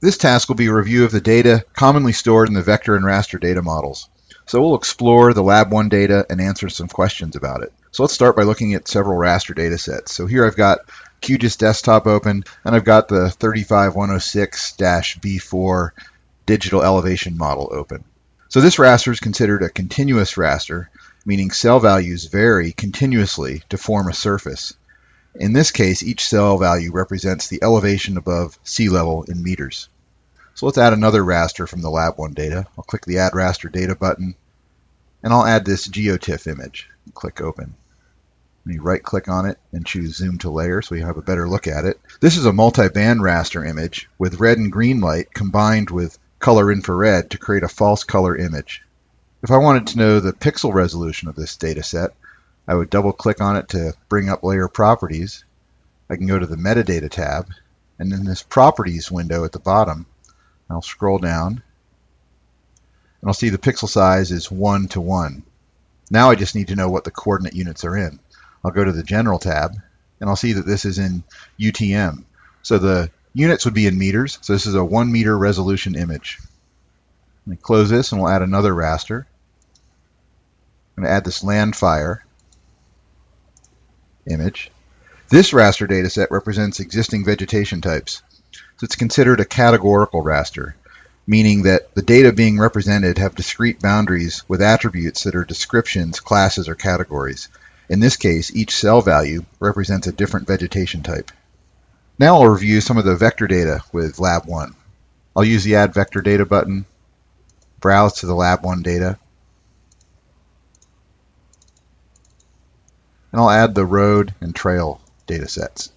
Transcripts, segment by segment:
This task will be a review of the data commonly stored in the vector and raster data models. So we'll explore the Lab 1 data and answer some questions about it. So let's start by looking at several raster data sets. So here I've got QGIS desktop open and I've got the 35106-B4 digital elevation model open. So this raster is considered a continuous raster, meaning cell values vary continuously to form a surface. In this case, each cell value represents the elevation above sea level in meters. So let's add another raster from the Lab 1 data. I'll click the Add Raster Data button, and I'll add this GeoTIFF image. Click Open. You right click on it and choose Zoom to Layer so you have a better look at it. This is a multi-band raster image with red and green light combined with color infrared to create a false color image. If I wanted to know the pixel resolution of this data set, I would double click on it to bring up layer properties. I can go to the metadata tab and in this properties window at the bottom I'll scroll down and I'll see the pixel size is 1 to 1. Now I just need to know what the coordinate units are in. I'll go to the General tab and I'll see that this is in UTM. So the units would be in meters. So this is a 1 meter resolution image. Let me close this and we'll add another raster. I'm going to add this LANDFIRE image. This raster dataset represents existing vegetation types. So it's considered a categorical raster, meaning that the data being represented have discrete boundaries with attributes that are descriptions, classes, or categories. In this case, each cell value represents a different vegetation type. Now I'll review some of the vector data with Lab 1. I'll use the Add Vector Data button, browse to the Lab 1 data, and I'll add the road and trail data sets.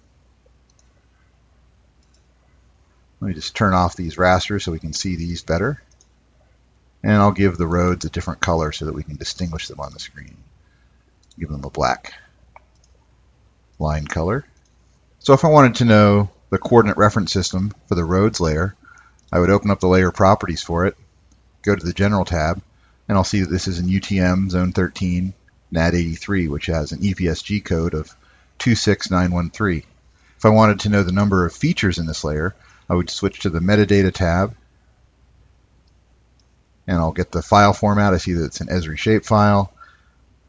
Let me just turn off these rasters so we can see these better. And I'll give the roads a different color so that we can distinguish them on the screen. Give them a black line color. So if I wanted to know the coordinate reference system for the roads layer, I would open up the layer properties for it, go to the general tab, and I'll see that this is in UTM zone 13 NAD 83, which has an EPSG code of 26913. If I wanted to know the number of features in this layer, I would switch to the metadata tab and I'll get the file format. I see that it's an Esri shapefile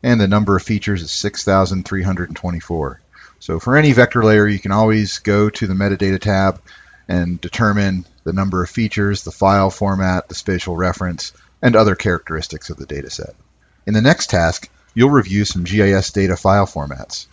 and the number of features is 6,324. So for any vector layer, you can always go to the metadata tab and determine the number of features, the file format, the spatial reference, and other characteristics of the dataset. In the next task, you'll review some GIS data file formats.